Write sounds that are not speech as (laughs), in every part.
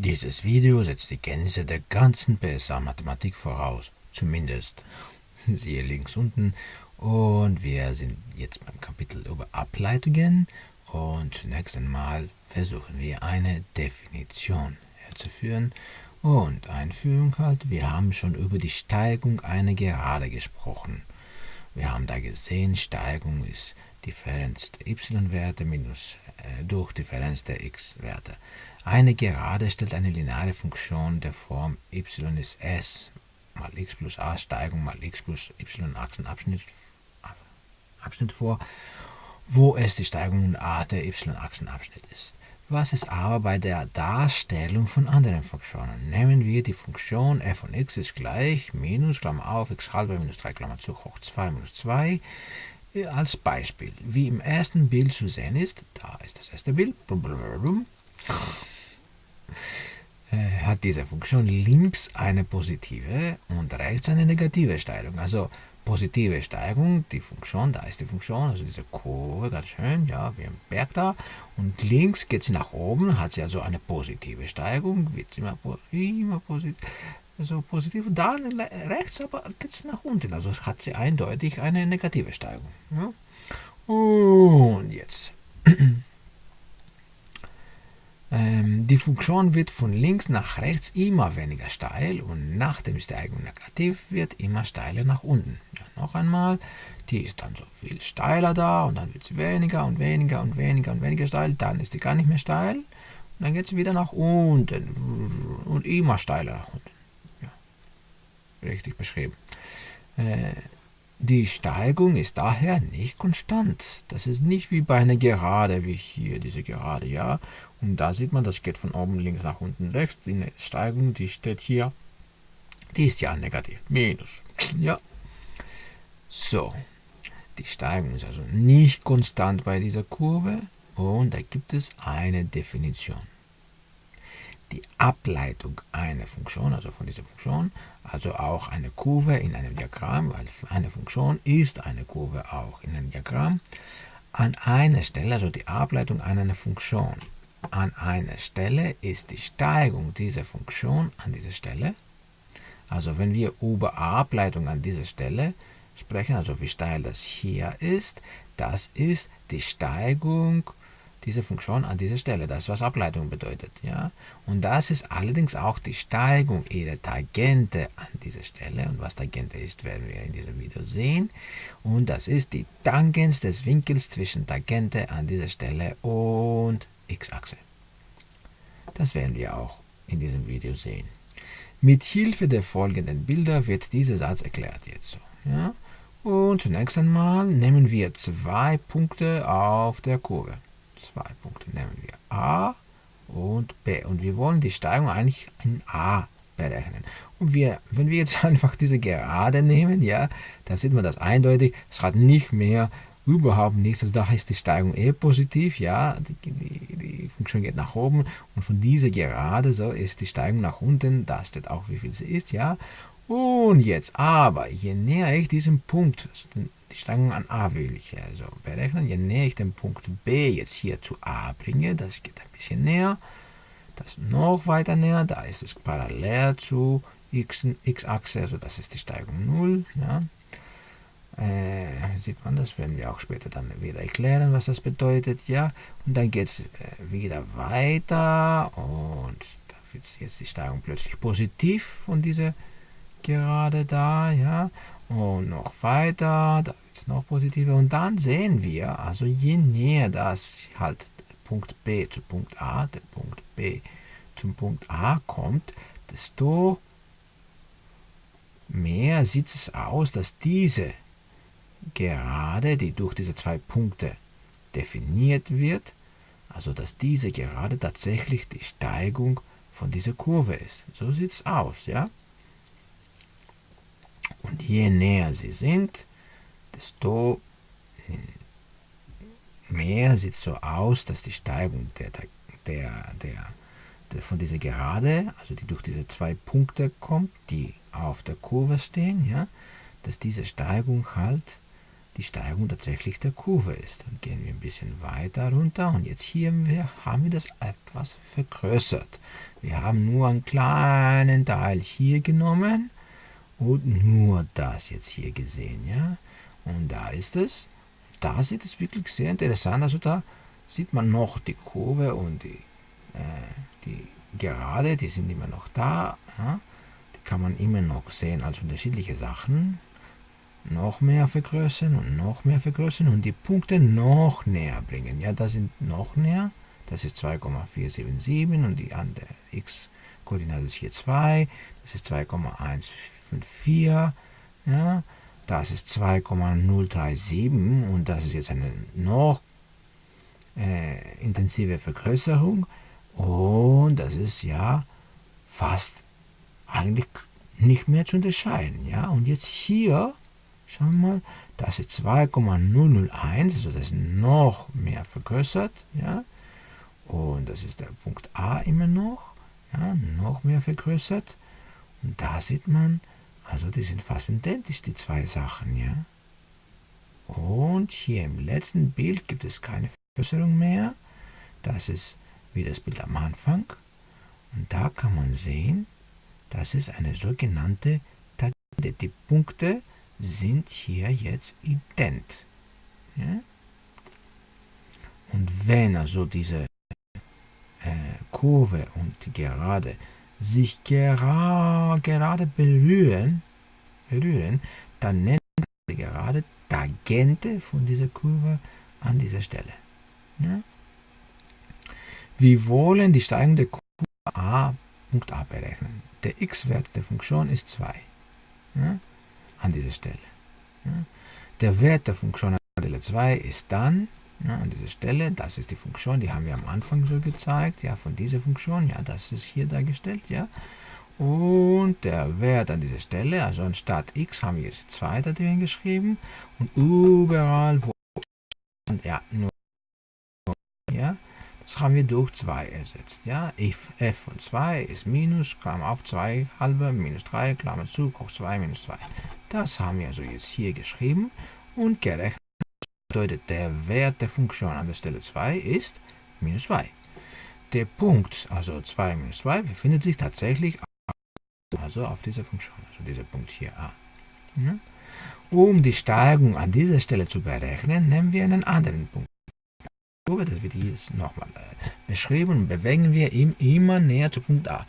Dieses Video setzt die Kenntnisse der ganzen PSA-Mathematik voraus, zumindest. Siehe links unten. Und wir sind jetzt beim Kapitel über Ableitungen. Und zunächst einmal versuchen wir eine Definition herzuführen. Und Einführung halt, wir haben schon über die Steigung einer Gerade gesprochen. Wir haben da gesehen, Steigung ist Differenz der y-Werte minus äh, durch Differenz der x-Werte. Eine Gerade stellt eine lineare Funktion der Form y ist s mal x plus a Steigung mal x plus y Achsenabschnitt Abschnitt vor, wo es die Steigung a der y-Achsenabschnitt ist. Was ist aber bei der Darstellung von anderen Funktionen? Nehmen wir die Funktion f von x ist gleich minus, Klammer auf, x halbe minus 3, Klammer zu, hoch 2 minus 2 äh, als Beispiel. Wie im ersten Bild zu sehen ist, da ist das erste Bild, äh, hat diese Funktion links eine positive und rechts eine negative Steigung. Also positive Steigung, die Funktion, da ist die Funktion, also diese Kurve, ganz schön, ja, wie ein Berg da. Und links geht sie nach oben, hat sie also eine positive Steigung, wird sie immer, immer positiv, also positiv. Dann rechts aber geht es nach unten, also hat sie eindeutig eine negative Steigung. Ja. Und jetzt (clears throat) ähm, die Funktion wird von links nach rechts immer weniger steil und nach dem Steigung negativ wird immer steiler nach unten. Ja, noch einmal, die ist dann so viel steiler da und dann wird sie weniger und weniger und weniger und weniger steil, dann ist die gar nicht mehr steil und dann geht sie wieder nach unten und immer steiler nach unten. Richtig beschrieben. Äh, die Steigung ist daher nicht konstant. Das ist nicht wie bei einer Gerade, wie hier diese Gerade, ja. Und da sieht man, das geht von oben links nach unten rechts. Die Steigung, die steht hier, die ist ja negativ, minus, ja. So, die Steigung ist also nicht konstant bei dieser Kurve und da gibt es eine Definition die Ableitung einer Funktion, also von dieser Funktion, also auch eine Kurve in einem Diagramm, weil eine Funktion ist eine Kurve auch in einem Diagramm, an einer Stelle, also die Ableitung einer Funktion, an einer Stelle ist die Steigung dieser Funktion an dieser Stelle. Also wenn wir über Ableitung an dieser Stelle sprechen, also wie steil das hier ist, das ist die Steigung diese Funktion an dieser Stelle, das was Ableitung bedeutet. Ja? Und das ist allerdings auch die Steigung ihrer Tangente an dieser Stelle. Und was Tangente ist, werden wir in diesem Video sehen. Und das ist die Tangens des Winkels zwischen Tangente an dieser Stelle und x-Achse. Das werden wir auch in diesem Video sehen. Mit Hilfe der folgenden Bilder wird dieser Satz erklärt jetzt so. Ja? Und zunächst einmal nehmen wir zwei Punkte auf der Kurve zwei Punkte nehmen wir A und B. Und wir wollen die Steigung eigentlich in A berechnen. Und wir, wenn wir jetzt (laughs) einfach diese Gerade nehmen, ja, dann sieht man das eindeutig. Es hat nicht mehr überhaupt nichts. Also da ist die Steigung eh positiv, ja, die, die, die, Funktion geht nach oben und von dieser Gerade so ist die Steigung nach unten. Da steht auch, wie viel sie ist, ja. Und jetzt aber, je näher ich diesem Punkt, die Steigung an a will ich also berechnen. Je näher ich den Punkt B jetzt hier zu a bringe, das geht ein bisschen näher, das noch weiter näher, da ist es parallel zu x-Achse, also das ist die Steigung 0. Ja. Äh, sieht man das, werden wir auch später dann wieder erklären, was das bedeutet. ja. Und dann geht es äh, wieder weiter und da wird jetzt die Steigung plötzlich positiv von dieser Gerade da, ja. Und noch weiter, da wird es noch positiver. Und dann sehen wir, also je näher das halt Punkt B zu Punkt A, der Punkt B zum Punkt A kommt, desto mehr sieht es aus, dass diese Gerade, die durch diese zwei Punkte definiert wird, also dass diese Gerade tatsächlich die Steigung von dieser Kurve ist. So sieht es aus, ja. Und je näher sie sind, desto mehr sieht es so aus, dass die Steigung der, der, der, der, von dieser Gerade, also die durch diese zwei Punkte kommt, die auf der Kurve stehen, ja, dass diese Steigung halt die Steigung tatsächlich der Kurve ist. Dann gehen wir ein bisschen weiter runter und jetzt hier haben wir das etwas vergrößert. Wir haben nur einen kleinen Teil hier genommen und nur das jetzt hier gesehen. Ja? Und da ist es. Da sieht es wirklich sehr interessant. Also da sieht man noch die Kurve und die, äh, die Gerade, die sind immer noch da. Ja? Die kann man immer noch sehen als unterschiedliche Sachen noch mehr vergrößern und noch mehr vergrößern und die Punkte noch näher bringen. Ja, das sind noch näher. Das ist 2,477 und die andere x-Koordinate ist hier 2. Das ist 2,154. Ja, das ist 2,037 und das ist jetzt eine noch äh, intensive Vergrößerung. Und das ist ja fast eigentlich nicht mehr zu unterscheiden. Ja, und jetzt hier Schauen wir mal, das ist 2,001, also das ist noch mehr vergrößert. Ja? Und das ist der Punkt A immer noch, ja, noch mehr vergrößert. Und da sieht man, also die sind fast identisch, die zwei Sachen. Ja? Und hier im letzten Bild gibt es keine Vergrößerung mehr. Das ist wie das Bild am Anfang. Und da kann man sehen, das ist eine sogenannte Tangente. Die Punkte sind hier jetzt ident. Ja? Und wenn also diese äh, Kurve und die Gerade sich gera gerade berühren, berühren, dann nennt man die Gerade Tangente von dieser Kurve an dieser Stelle. Ja? Wir wollen die steigende Kurve a, Punkt a berechnen. Der x-Wert der Funktion ist 2. Ja? an dieser Stelle. Der Wert der Funktion an Stelle 2 ist dann ja, an dieser Stelle, das ist die Funktion, die haben wir am Anfang so gezeigt, ja, von dieser Funktion, ja, das ist hier dargestellt, ja. Und der Wert an dieser Stelle, also anstatt x haben wir jetzt 2 da drin geschrieben und überall, wo, ja, nur, ja, das haben wir durch 2 ersetzt. Ja? f, f von 2 ist minus, Klammer auf 2 halbe, minus 3, Klammer zu, hoch 2, minus 2. Das haben wir also jetzt hier geschrieben und gerechnet. Bedeutet, der Wert der Funktion an der Stelle 2 ist minus 2. Der Punkt, also 2 minus 2, befindet sich tatsächlich also auf dieser Funktion, also dieser Punkt hier a. Ja? Um die Steigung an dieser Stelle zu berechnen, nehmen wir einen anderen Punkt. Das wird jetzt nochmal äh, beschrieben und bewegen wir ihn immer näher zu Punkt A.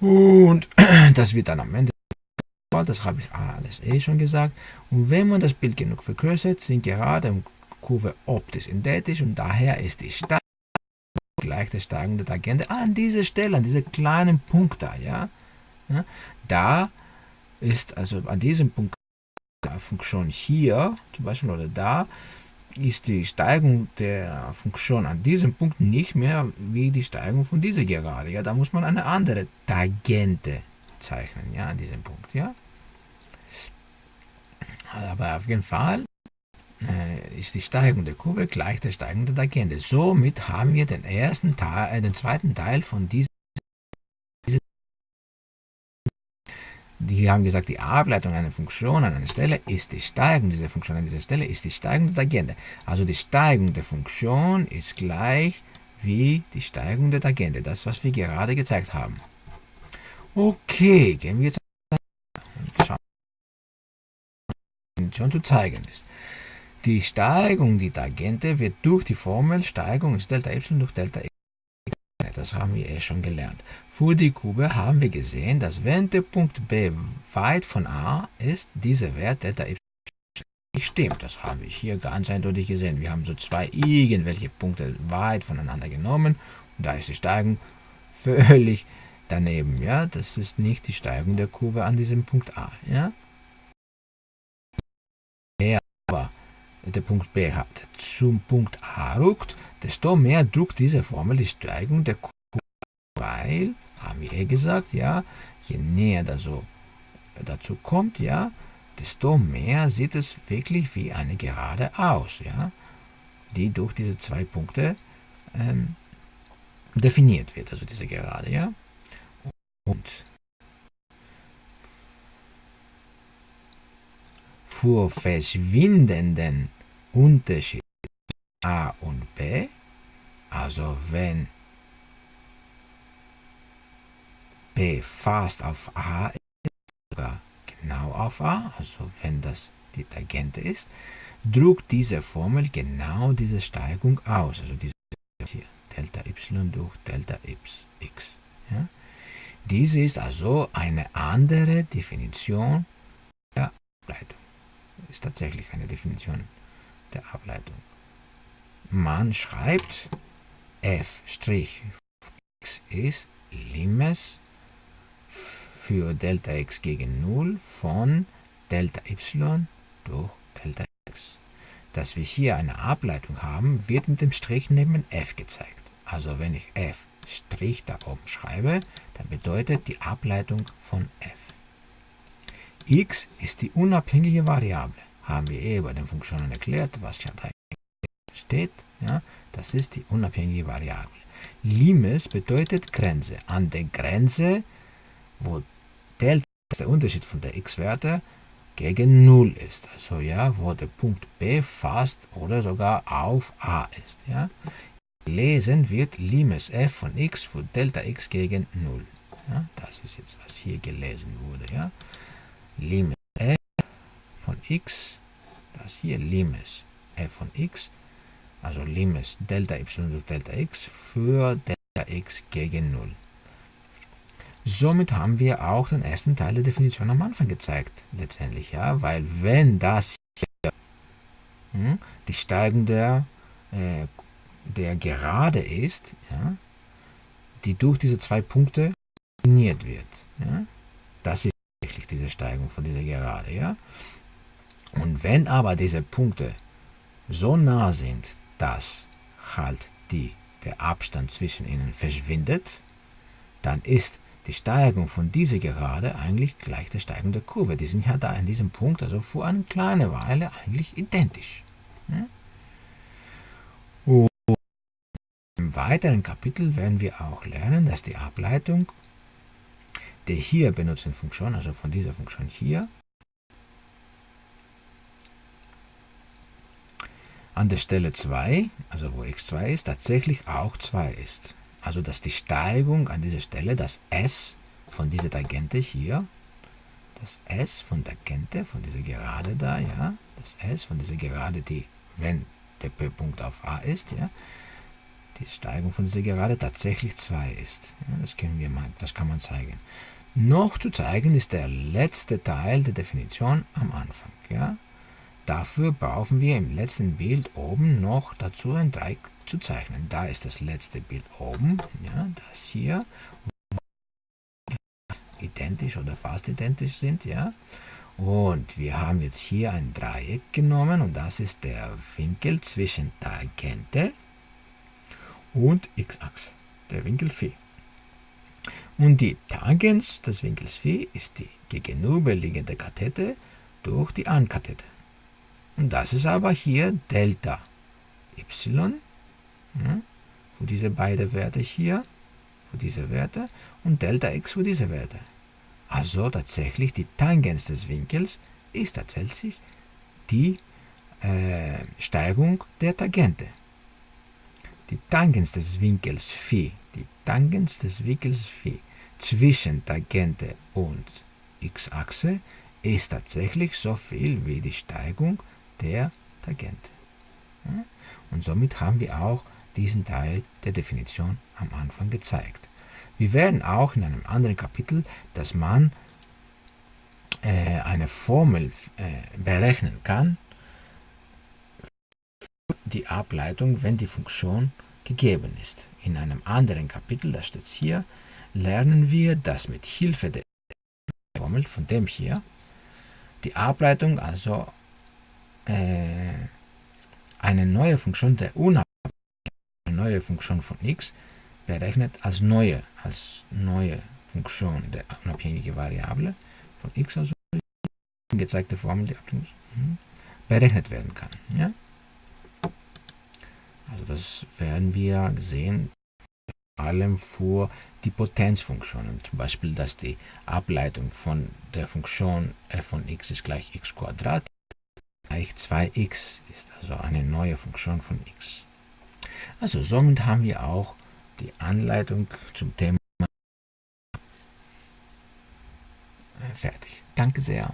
Und (clears throat) das wird dann am Ende, das habe ich alles eh schon gesagt. Und wenn man das Bild genug vergrößert, sind Gerade und Kurve optisch identisch und daher ist die Steigung gleich der steigende Tangente an dieser Stelle, an diesem kleinen Punkt da. Ja? ja? Da ist also an diesem Punkt der Funktion hier, zum Beispiel oder da, ist die Steigung der Funktion an diesem Punkt nicht mehr wie die Steigung von dieser Gerade. Ja, da muss man eine andere Tangente zeichnen, ja, an diesem Punkt, ja. Aber auf jeden Fall äh, ist die Steigung der Kurve gleich der Steigung der Tangente. Somit haben wir den ersten Teil, äh, den zweiten Teil von diesem die haben gesagt, die Ableitung einer Funktion an einer Stelle ist die Steigung dieser Funktion an dieser Stelle ist die Steigung der Tangente. Also die Steigung der Funktion ist gleich wie die Steigung der Tangente, das was wir gerade gezeigt haben. Okay, gehen wir jetzt und schauen, schon zu zeigen ist. Die Steigung, die Tangente, wird durch die Formel Steigung ist Delta y durch Delta x das haben wir eh schon gelernt. Für die Kube haben wir gesehen, dass wenn der Punkt B weit von A ist, dieser Wert Delta y stimmt. Das haben wir hier ganz eindeutig gesehen. Wir haben so zwei irgendwelche Punkte weit voneinander genommen und da ist die Steigung völlig daneben. Ja, das ist nicht die Steigung der Kurve an diesem Punkt A. Ja, der Punkt B hat zum Punkt A rückt, desto mehr drückt diese Formel die Steigung der Kurve, weil, haben wir eh gesagt, ja, je näher das so dazu kommt, ja, desto mehr sieht es wirklich wie eine Gerade aus, ja, die durch diese zwei Punkte ähm, definiert wird, also diese Gerade, ja. Und für verschwindenden Unterschied a und b, also wenn b fast auf a ist, sogar genau auf a, also wenn das die Tangente ist, drückt diese Formel genau diese Steigung aus, also diese hier, Delta y durch Delta x. Ja? Diese ist also eine andere Definition der Ableitung. Ist tatsächlich eine Definition der Ableitung. Man schreibt f' x ist Limes für Delta x gegen 0 von Delta y durch Delta x. Dass wir hier eine Ableitung haben, wird mit dem Strich neben f gezeigt. Also wenn ich f' da oben schreibe, dann bedeutet die Ableitung von f. x ist die unabhängige Variable. Haben wir eh bei den Funktionen erklärt, was ja da steht. Ja, das ist die unabhängige Variable. Limes bedeutet Grenze. An der Grenze, wo Delta der Unterschied von der x-Werte, gegen 0 ist. Also ja, wo der Punkt B fast oder sogar auf A ist. Ja. Lesen wird Limes f von x für Delta x gegen 0. Ja, das ist jetzt, was hier gelesen wurde. Ja. Limes f von x, das hier Limes f von x, also Limes Delta y durch Delta x für Delta x gegen 0. Somit haben wir auch den ersten Teil der Definition am Anfang gezeigt, letztendlich, ja, weil wenn das hier hm, die Steigung der, äh, der Gerade ist, ja, die durch diese zwei Punkte definiert wird, ja, das ist diese Steigung von dieser Gerade, ja. Und wenn aber diese Punkte so nah sind, dass halt die, der Abstand zwischen ihnen verschwindet, dann ist die Steigung von dieser Gerade eigentlich gleich der Steigung der Kurve. Die sind ja da in diesem Punkt, also vor einer kleinen Weile eigentlich identisch. Und im weiteren Kapitel werden wir auch lernen, dass die Ableitung der hier benutzten Funktion, also von dieser Funktion hier, an der Stelle 2, also wo x2 ist, tatsächlich auch 2 ist. Also dass die Steigung an dieser Stelle, das S von dieser Tangente hier, das S von Tangente, von dieser Gerade da, ja, das S von dieser Gerade, die, wenn der P-Punkt auf A ist, ja, die Steigung von dieser Gerade tatsächlich 2 ist. Ja, das, können wir mal, das kann man zeigen. Noch zu zeigen ist der letzte Teil der Definition am Anfang. Ja. Dafür brauchen wir im letzten Bild oben noch dazu ein Dreieck zu zeichnen. Da ist das letzte Bild oben, ja, das hier, identisch oder fast identisch sind, ja. Und wir haben jetzt hier ein Dreieck genommen und das ist der Winkel zwischen Tangente und x-Achse, der Winkel Phi. Und die Tangens des Winkels Phi ist die gegenüberliegende Kathete durch die Ankathete. Und das ist aber hier Delta y ja, für diese beiden Werte hier, für diese Werte und Delta x für diese Werte. Also tatsächlich die Tangens des Winkels ist tatsächlich die äh, Steigung der Tangente. Die Tangens des Winkels Phi, die Tangens des Winkels Phi zwischen Tangente und x-Achse ist tatsächlich so viel wie die Steigung der Tangente. Und somit haben wir auch diesen Teil der Definition am Anfang gezeigt. Wir werden auch in einem anderen Kapitel, dass man äh, eine Formel äh, berechnen kann, die Ableitung, wenn die Funktion gegeben ist. In einem anderen Kapitel, das steht hier, lernen wir, dass mit Hilfe der Formel von dem hier die Ableitung, also äh, eine neue Funktion der Unabhängigkeit neue Funktion von x berechnet als neue, als neue Funktion der unabhängigen Variable von x, also gezeigte Formel, die mhm, berechnet werden kann. Ja? Also das werden wir sehen, allem für die Potenzfunktionen, zum Beispiel, dass die Ableitung von der Funktion f von x ist gleich x Quadrat gleich 2x ist also eine neue Funktion von x. Also somit haben wir auch die Anleitung zum Thema fertig. Danke sehr.